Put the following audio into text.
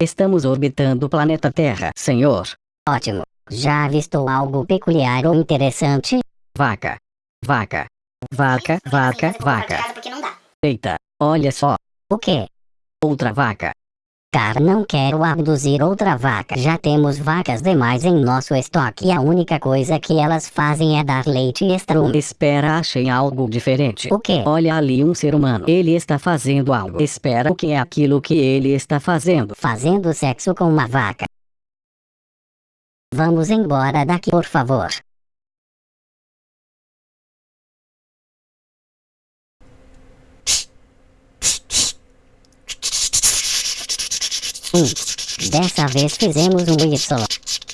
Estamos orbitando o planeta Terra, senhor. Ótimo. Já avistou algo peculiar ou interessante? Vaca. Vaca. Vaca, vaca, vaca. Eita, olha só. O quê? Outra vaca. Cara, não quero abduzir outra vaca. Já temos vacas demais em nosso estoque e a única coisa que elas fazem é dar leite e estrume. Espera, achei algo diferente. O quê? Olha ali um ser humano. Ele está fazendo algo. Espera, o que é aquilo que ele está fazendo? Fazendo sexo com uma vaca. Vamos embora daqui, por favor. Hum, dessa vez fizemos um Y.